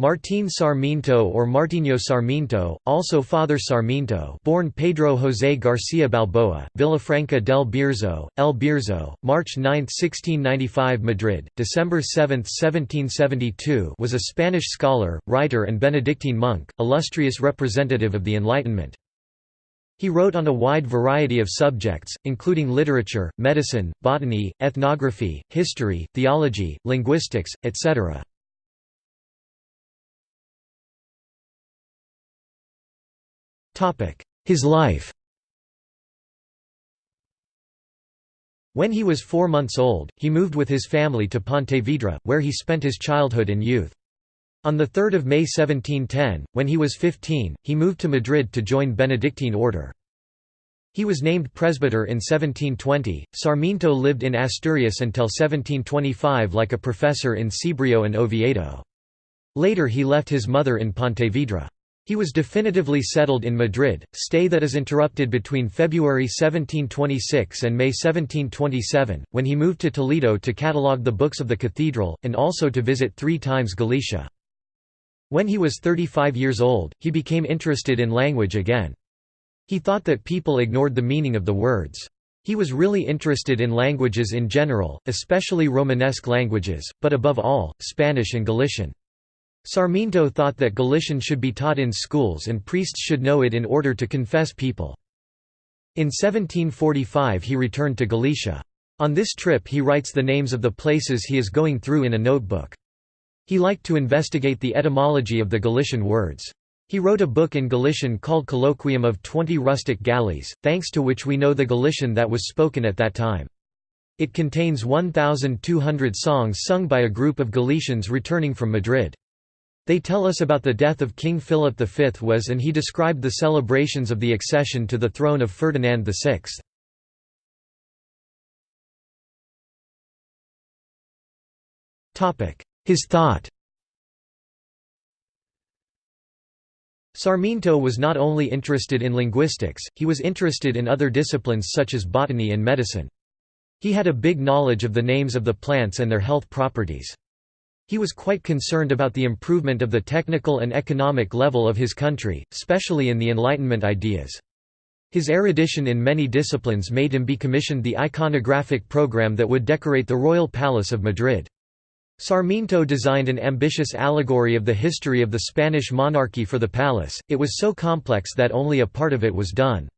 Martín Sarmiento or Martinho Sarmiento, also Father Sarmiento born Pedro José García Balboa, Villafranca del Bierzo, El Bierzo, March 9, 1695 Madrid, December 7, 1772 was a Spanish scholar, writer and Benedictine monk, illustrious representative of the Enlightenment. He wrote on a wide variety of subjects, including literature, medicine, botany, ethnography, history, theology, linguistics, etc. His life When he was four months old, he moved with his family to Pontevedra, where he spent his childhood and youth. On 3 May 1710, when he was 15, he moved to Madrid to join Benedictine order. He was named presbyter in 1720. Sarmiento lived in Asturias until 1725 like a professor in Cibrio and Oviedo. Later he left his mother in Pontevedra. He was definitively settled in Madrid, stay that is interrupted between February 1726 and May 1727, when he moved to Toledo to catalogue the books of the cathedral, and also to visit three times Galicia. When he was 35 years old, he became interested in language again. He thought that people ignored the meaning of the words. He was really interested in languages in general, especially Romanesque languages, but above all, Spanish and Galician. Sarmiento thought that Galician should be taught in schools and priests should know it in order to confess people. In 1745 he returned to Galicia. On this trip he writes the names of the places he is going through in a notebook. He liked to investigate the etymology of the Galician words. He wrote a book in Galician called Colloquium of Twenty Rustic Galleys, thanks to which we know the Galician that was spoken at that time. It contains 1,200 songs sung by a group of Galicians returning from Madrid. They tell us about the death of King Philip V was and he described the celebrations of the accession to the throne of Ferdinand VI. His thought Sarmiento was not only interested in linguistics, he was interested in other disciplines such as botany and medicine. He had a big knowledge of the names of the plants and their health properties. He was quite concerned about the improvement of the technical and economic level of his country, especially in the Enlightenment ideas. His erudition in many disciplines made him be commissioned the iconographic program that would decorate the royal palace of Madrid. Sarmiento designed an ambitious allegory of the history of the Spanish monarchy for the palace, it was so complex that only a part of it was done.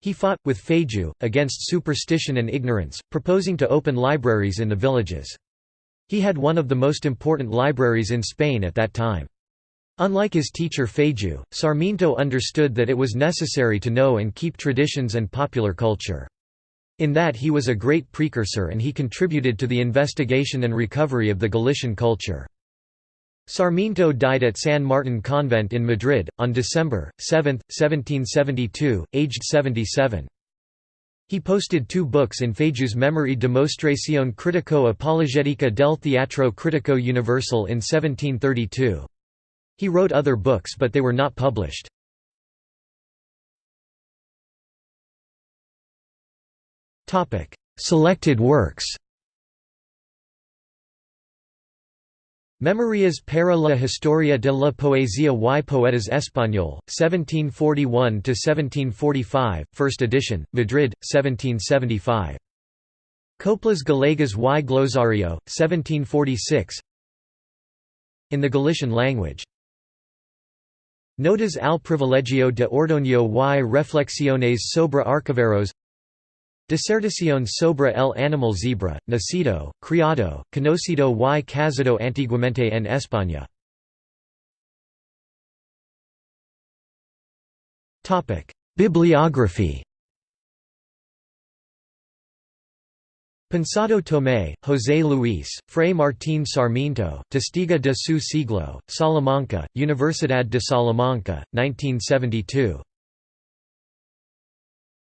He fought, with Feijoo, against superstition and ignorance, proposing to open libraries in the villages. He had one of the most important libraries in Spain at that time. Unlike his teacher Feijoo, Sarmiento understood that it was necessary to know and keep traditions and popular culture. In that he was a great precursor and he contributed to the investigation and recovery of the Galician culture. Sarmiento died at San Martin Convent in Madrid, on December 7, 1772, aged 77. He posted two books in Feijoo's memory Demostración Critico Apologetica del Teatro Critico Universal in 1732. He wrote other books but they were not published. Selected works Memorias para la historia de la poesía y poetas español, 1741–1745, first edition, Madrid, 1775. Coplas Galegas y Glosario, 1746 In the Galician language. Notas al privilegio de Ordoño y reflexiones sobre archiveros Disertación sobre el animal zebra, nacido, criado, conocido y casado antiguamente en España. Bibliography Pensado Tomé, José Luis, Fray Martín Sarmiento, Testigo de su siglo, Salamanca, Universidad de Salamanca, 1972.